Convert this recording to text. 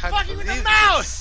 can't fucking with the mouse!